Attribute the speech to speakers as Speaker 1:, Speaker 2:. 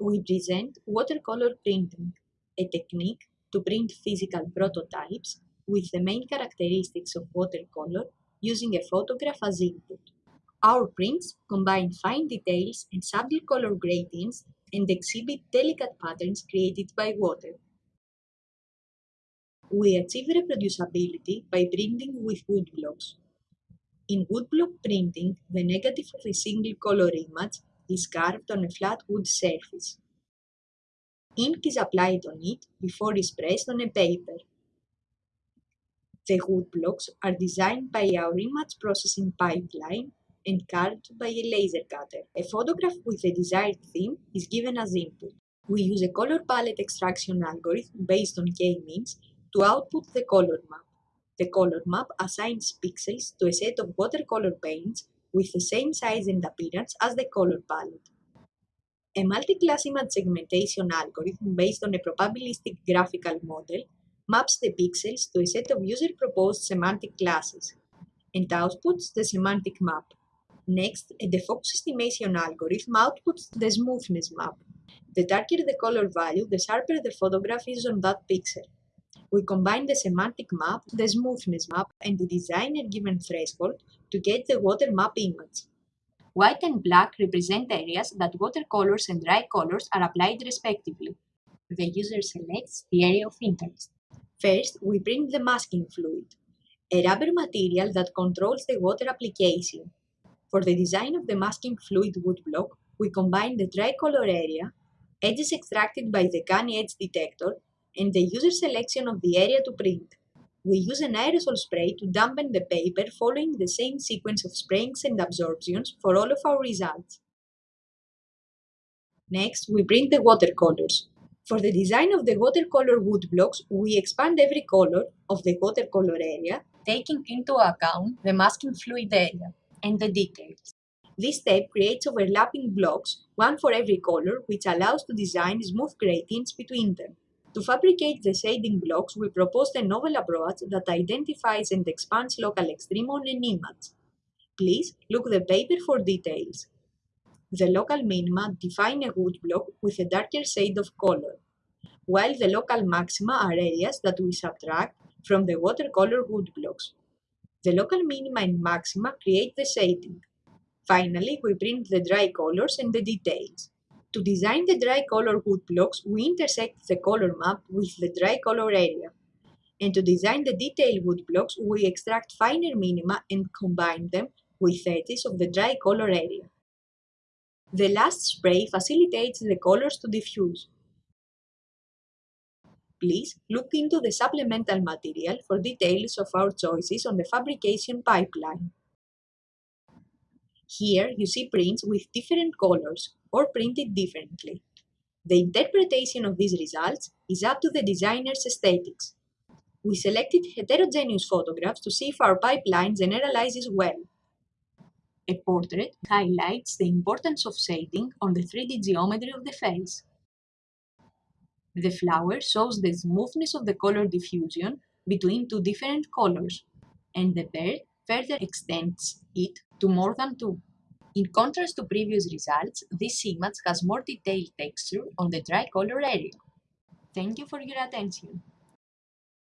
Speaker 1: we present watercolor printing, a technique to print physical prototypes with the main characteristics of watercolor using a photograph as input. Our prints combine fine details and subtle color gradients and exhibit delicate patterns created by water. We achieve reproducibility by printing with woodblocks. In woodblock printing, the negative of a single color image is carved on a flat wood surface. Ink is applied on it before it's pressed on a paper. The wood blocks are designed by our image processing pipeline and carved by a laser cutter. A photograph with the desired theme is given as input. We use a color palette extraction algorithm based on k-means to output the color map. The color map assigns pixels to a set of watercolor paints with the same size and appearance as the color palette. A multi-class image segmentation algorithm based on a probabilistic graphical model maps the pixels to a set of user-proposed semantic classes and outputs the semantic map. Next, a defocus estimation algorithm outputs the smoothness map. The darker the color value, the sharper the photograph is on that pixel. We combine the semantic map, the smoothness map, and the designer given threshold to get the water map image. White and black represent areas that watercolors and dry colors are applied respectively. The user selects the area of interest. First, we print the masking fluid, a rubber material that controls the water application. For the design of the masking fluid woodblock, we combine the dry color area, edges extracted by the Canny edge detector, and the user selection of the area to print. We use an aerosol spray to dampen the paper following the same sequence of sprayings and absorptions for all of our results. Next, we print the watercolors. For the design of the watercolor woodblocks, we expand every color of the watercolor area, taking into account the masking fluid area and the details. This step creates overlapping blocks, one for every color, which allows to design smooth gradients between them. To fabricate the shading blocks, we proposed a novel approach that identifies and expands local extreme on an image. Please look the paper for details. The local minima define a wood block with a darker shade of color, while the local maxima are areas that we subtract from the watercolor wood blocks. The local minima and maxima create the shading. Finally, we print the dry colors and the details. To design the dry color wood blocks, we intersect the color map with the dry color area. And to design the detailed wood blocks, we extract finer minima and combine them with edges of the dry color area. The last spray facilitates the colors to diffuse please look into the supplemental material for details of our choices on the fabrication pipeline. Here you see prints with different colors or printed differently. The interpretation of these results is up to the designer's aesthetics. We selected heterogeneous photographs to see if our pipeline generalizes well. A portrait highlights the importance of shading on the 3D geometry of the face. The flower shows the smoothness of the color diffusion between two different colors, and the bird further extends it to more than two. In contrast to previous results, this image has more detailed texture on the dry color area. Thank you for your attention.